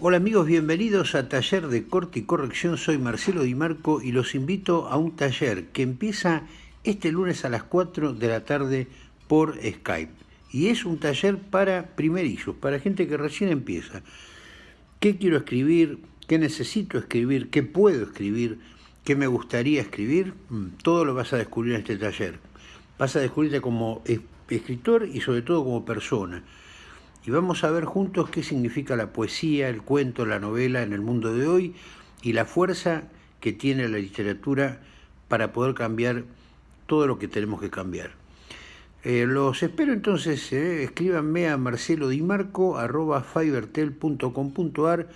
Hola amigos, bienvenidos a Taller de Corte y Corrección. Soy Marcelo Di Marco y los invito a un taller que empieza este lunes a las 4 de la tarde por Skype. Y es un taller para primerizos, para gente que recién empieza. ¿Qué quiero escribir? ¿Qué necesito escribir? ¿Qué puedo escribir? ¿Qué me gustaría escribir? Mm, todo lo vas a descubrir en este taller. Vas a descubrirte como escritor y sobre todo como persona y vamos a ver juntos qué significa la poesía, el cuento, la novela en el mundo de hoy y la fuerza que tiene la literatura para poder cambiar todo lo que tenemos que cambiar. Eh, los espero entonces, eh, escríbanme a marcelodimarco.fivertel.com.ar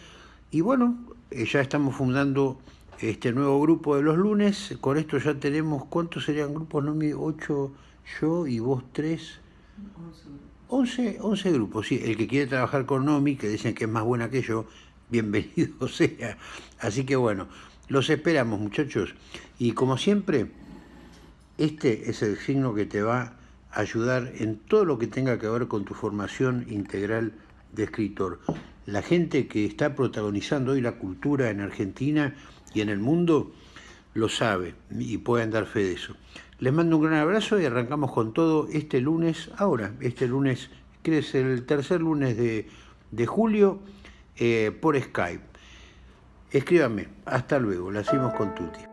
y bueno, eh, ya estamos fundando este nuevo grupo de los lunes, con esto ya tenemos, ¿cuántos serían grupos? No, ocho yo y vos tres. 11, 11 grupos, sí. El que quiere trabajar con Nomi, que dicen que es más buena que yo, bienvenido sea. Así que bueno, los esperamos muchachos. Y como siempre, este es el signo que te va a ayudar en todo lo que tenga que ver con tu formación integral de escritor. La gente que está protagonizando hoy la cultura en Argentina y en el mundo lo sabe y pueden dar fe de eso. Les mando un gran abrazo y arrancamos con todo este lunes, ahora, este lunes, que es el tercer lunes de, julio, eh, por Skype. Escríbanme. Hasta luego. La hacemos con Tuti.